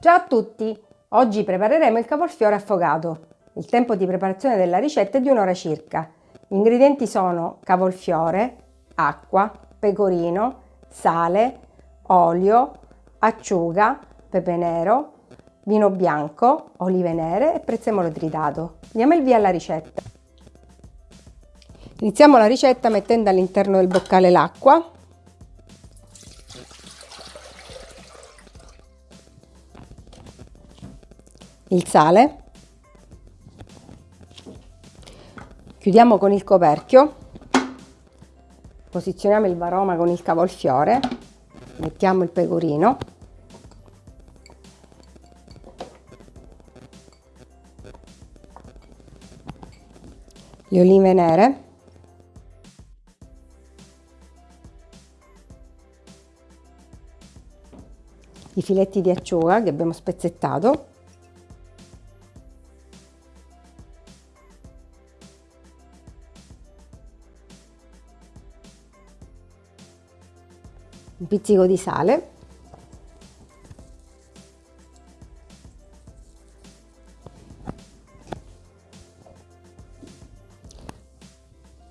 Ciao a tutti! Oggi prepareremo il cavolfiore affogato. Il tempo di preparazione della ricetta è di un'ora circa. Gli ingredienti sono cavolfiore, acqua, pecorino, sale, olio, acciuga, pepe nero, vino bianco, olive nere e prezzemolo tritato. Diamo il via alla ricetta. Iniziamo la ricetta mettendo all'interno del boccale l'acqua il sale, chiudiamo con il coperchio, posizioniamo il varoma con il cavolfiore, mettiamo il pecorino, le olive nere, i filetti di acciuga che abbiamo spezzettato un pizzico di sale.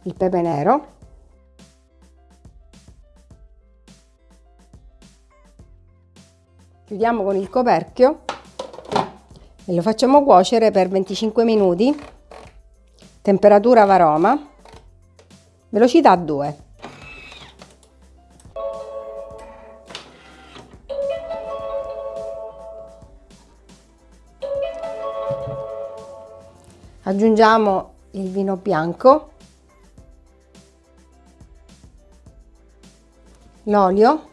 Il pepe nero. Chiudiamo con il coperchio e lo facciamo cuocere per 25 minuti. Temperatura varoma. Velocità 2 aggiungiamo il vino bianco l'olio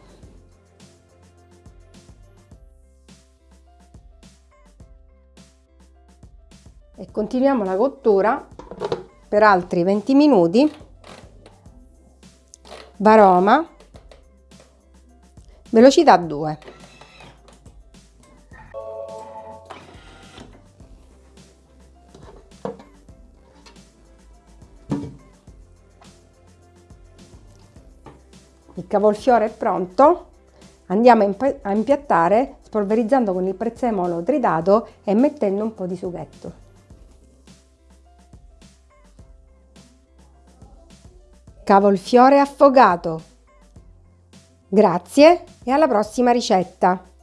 e continuiamo la cottura per altri 20 minuti. Varoma velocità 2 Il cavolfiore è pronto, andiamo a impiattare spolverizzando con il prezzemolo tritato e mettendo un po' di sughetto. Cavolfiore affogato. Grazie e alla prossima ricetta!